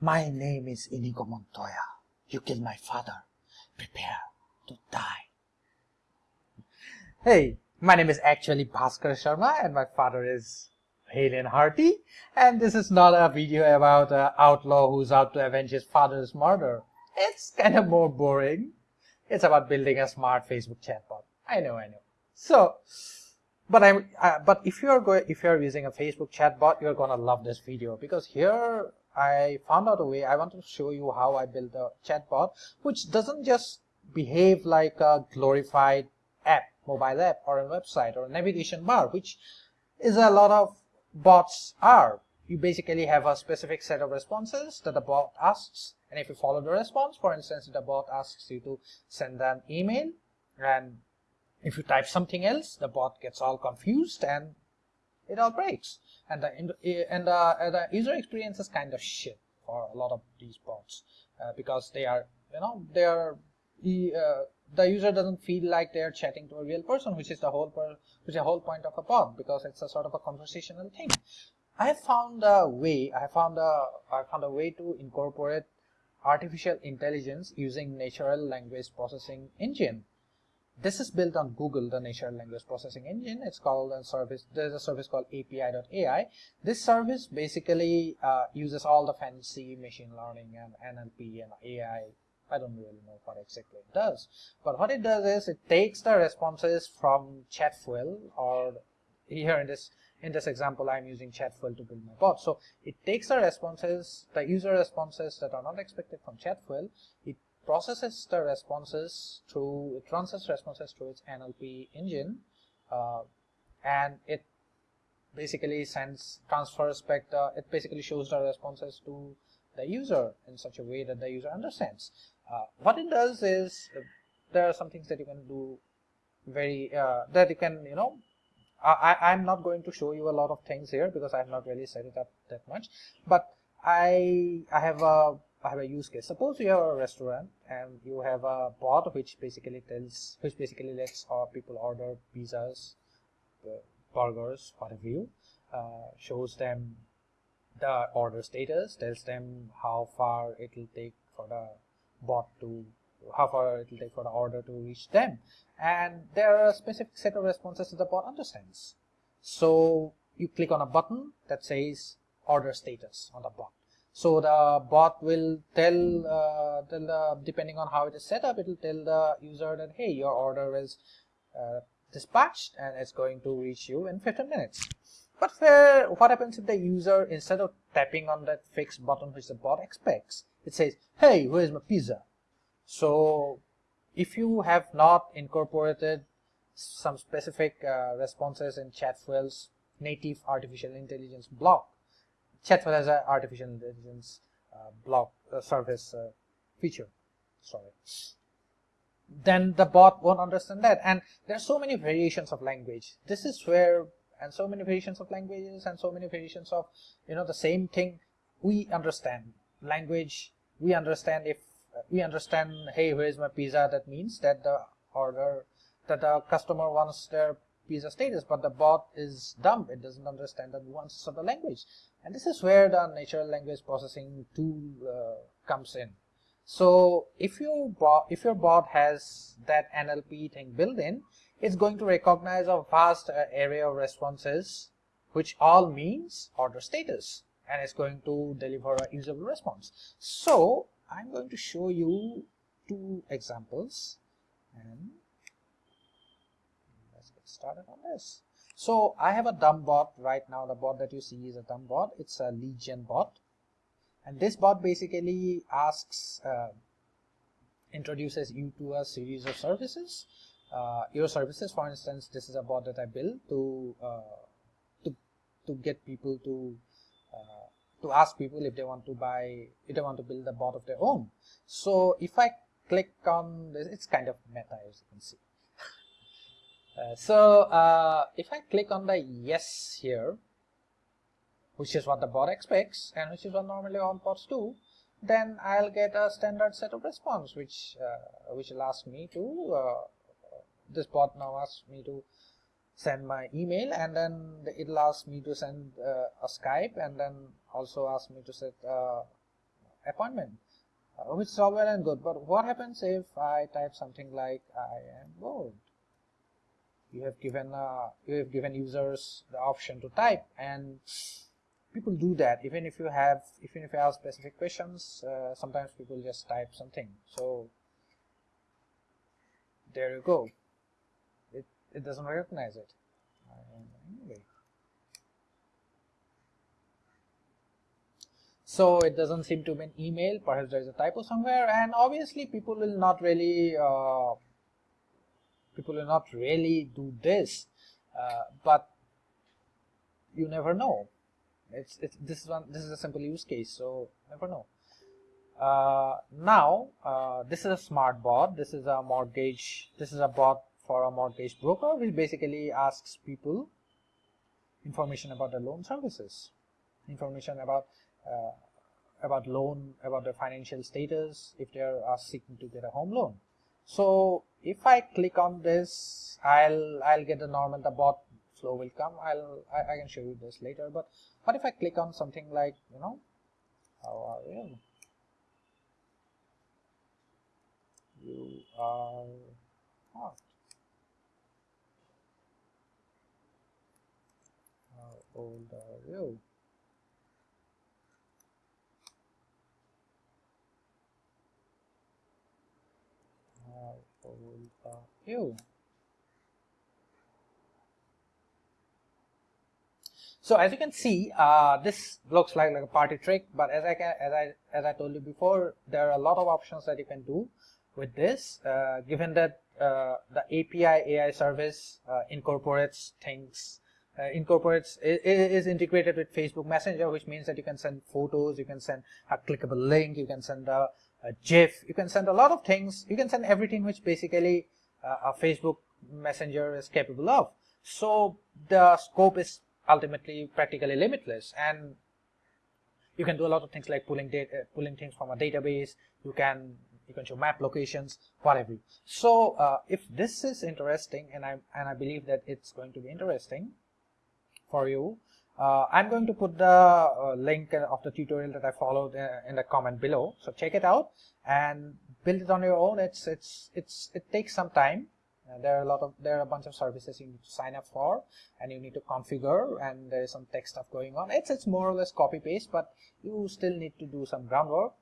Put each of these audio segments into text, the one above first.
My name is Inigo Montoya. You killed my father. Prepare to die. Hey, my name is actually Bhaskar Sharma and my father is Hale and Hearty. And this is not a video about an outlaw who's out to avenge his father's murder. It's kind of more boring. It's about building a smart Facebook chatbot. I know, I know. So, but I'm, uh, but if you're going, if you're using a Facebook chatbot, you're gonna love this video because here I found out a way. I want to show you how I build a chatbot, which doesn't just behave like a glorified app, mobile app, or a website or a navigation bar, which is a lot of bots are. You basically have a specific set of responses that the bot asks, and if you follow the response, for instance, the bot asks you to send an email, and if you type something else, the bot gets all confused and it all breaks. And the and the, uh, the user experience is kind of shit for a lot of these bots uh, because they are you know they are uh, the user doesn't feel like they're chatting to a real person, which is the whole per, which is the whole point of a bot because it's a sort of a conversational thing. I found a way. I found a I found a way to incorporate artificial intelligence using natural language processing engine this is built on Google, the natural language processing engine. It's called a service. There's a service called API.ai. This service basically uh, uses all the fancy machine learning and NLP and AI. I don't really know what exactly it does, but what it does is it takes the responses from Chatfuel, or here in this in this example, I'm using Chatfuel to build my bot. So it takes the responses, the user responses that are not expected from Chatfuel. It processes the responses through it runs its responses through its NLP engine uh, and it basically sends transfers back the it basically shows the responses to the user in such a way that the user understands. Uh, what it does is uh, there are some things that you can do very uh, that you can you know I, I'm not going to show you a lot of things here because I have not really set it up that much but I I have a I have a use case. Suppose you have a restaurant and you have a bot which basically tells, which basically lets uh, people order pizzas, uh, burgers, whatever you, uh, shows them the order status, tells them how far it will take for the bot to, how far it will take for the order to reach them. And there are a specific set of responses that the bot understands. So you click on a button that says order status on the bot so the bot will tell, uh, tell the, depending on how it is set up, it will tell the user that, hey, your order is uh, dispatched and it's going to reach you in 15 minutes. But what happens if the user, instead of tapping on that fixed button which the bot expects, it says, hey, where's my pizza? So if you have not incorporated some specific uh, responses in Chatfuel's native artificial intelligence block, Chatfuel has an artificial intelligence uh, block uh, service uh, feature. Sorry. Then the bot won't understand that. And there are so many variations of language. This is where, and so many variations of languages and so many variations of, you know, the same thing we understand. Language, we understand if we understand, hey, where is my pizza? That means that the order, that the customer wants their pizza status, but the bot is dumb. It doesn't understand the nuances of the language. And this is where the natural language processing tool uh, comes in. So if your bot, if your bot has that NLP thing built in, it's going to recognize a vast uh, array of responses, which all means order status, and it's going to deliver a usable response. So I'm going to show you two examples, and let's get started on this. So I have a dumb bot right now. The bot that you see is a dumb bot. It's a lead gen bot. And this bot basically asks, uh, introduces you to a series of services. Uh, your services, for instance, this is a bot that I built to, uh, to, to get people to, uh, to ask people if they want to buy, if they want to build a bot of their own. So if I click on this, it's kind of meta as you can see. Uh, so uh, if I click on the yes here, which is what the bot expects and which is what normally all bots do, then I'll get a standard set of response which uh, which will ask me to uh, this bot now asks me to send my email and then it'll ask me to send uh, a Skype and then also ask me to set appointment which is all well and good but what happens if I type something like I am bored you have given uh, you have given users the option to type and people do that. Even if you have even if you have specific questions uh, sometimes people just type something. So there you go. It, it doesn't recognize it. Anyway. So it doesn't seem to be an email perhaps there is a typo somewhere and obviously people will not really uh, people will not really do this uh, but you never know. It's, it's this one this is a simple use case so never know. Uh, now uh, this is a smart bot. This is a mortgage this is a bot for a mortgage broker which basically asks people information about the loan services. Information about uh, about loan about their financial status if they are seeking to get a home loan. So if I click on this I'll I'll get the normal the bot flow will come. I'll I, I can show you this later but what if I click on something like you know how are you? You are hot how old are you how are you So as you can see, uh, this looks like, like a party trick, but as I can, as I as I told you before, there are a lot of options that you can do with this. Uh, given that uh, the API AI service uh, incorporates things, uh, incorporates is integrated with Facebook Messenger, which means that you can send photos, you can send a clickable link, you can send a, a GIF, you can send a lot of things. You can send everything which basically uh, a Facebook Messenger is capable of. So the scope is ultimately practically limitless and you can do a lot of things like pulling data pulling things from a database you can you can show map locations whatever so uh, if this is interesting and i and i believe that it's going to be interesting for you. Uh, i'm going to put the uh, link of the tutorial that i followed uh, in the comment below. So check it out and build it on your own. It's it's it's it takes some time. Uh, there are a lot of there are a bunch of services you need to sign up for and you need to configure and there is some tech stuff going on. It's it's more or less copy paste but you still need to do some groundwork.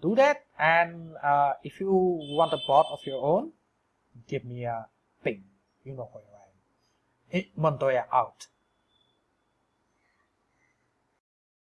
Do that and uh, if you want a bot of your own give me a ping. You know who I am. Montoya out